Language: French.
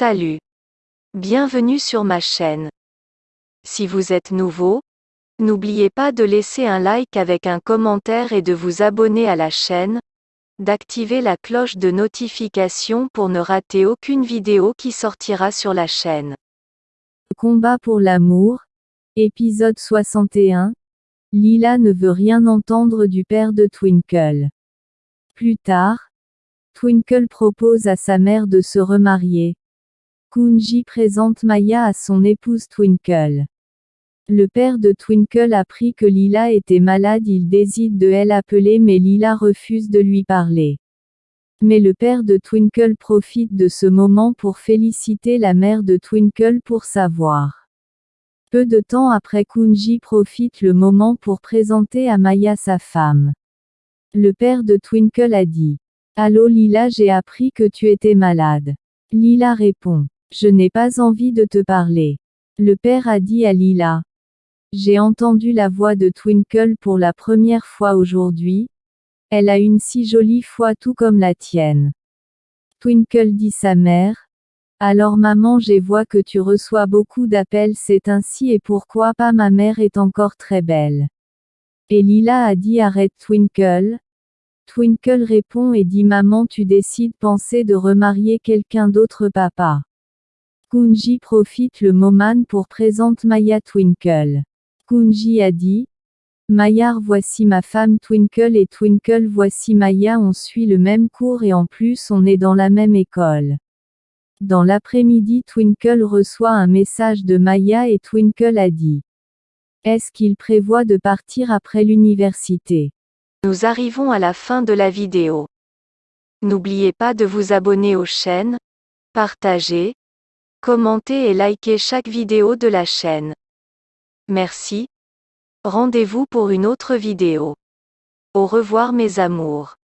Salut. Bienvenue sur ma chaîne. Si vous êtes nouveau, n'oubliez pas de laisser un like avec un commentaire et de vous abonner à la chaîne, d'activer la cloche de notification pour ne rater aucune vidéo qui sortira sur la chaîne. Combat pour l'amour, épisode 61. Lila ne veut rien entendre du père de Twinkle. Plus tard, Twinkle propose à sa mère de se remarier. Kunji présente Maya à son épouse Twinkle. Le père de Twinkle apprit que Lila était malade, il décide de elle appeler mais Lila refuse de lui parler. Mais le père de Twinkle profite de ce moment pour féliciter la mère de Twinkle pour savoir. Peu de temps après Kunji profite le moment pour présenter à Maya sa femme. Le père de Twinkle a dit. Allô Lila j'ai appris que tu étais malade. Lila répond. Je n'ai pas envie de te parler. Le père a dit à Lila. J'ai entendu la voix de Twinkle pour la première fois aujourd'hui. Elle a une si jolie voix tout comme la tienne. Twinkle dit sa mère. Alors maman j'ai vois que tu reçois beaucoup d'appels c'est ainsi et pourquoi pas ma mère est encore très belle. Et Lila a dit arrête Twinkle. Twinkle répond et dit maman tu décides penser de remarier quelqu'un d'autre papa. Kunji profite le moment pour présenter Maya Twinkle. Kunji a dit, Mayar voici ma femme Twinkle et Twinkle voici Maya on suit le même cours et en plus on est dans la même école. Dans l'après-midi Twinkle reçoit un message de Maya et Twinkle a dit. Est-ce qu'il prévoit de partir après l'université? Nous arrivons à la fin de la vidéo. N'oubliez pas de vous abonner aux chaînes, partager, Commentez et likez chaque vidéo de la chaîne. Merci. Rendez-vous pour une autre vidéo. Au revoir mes amours.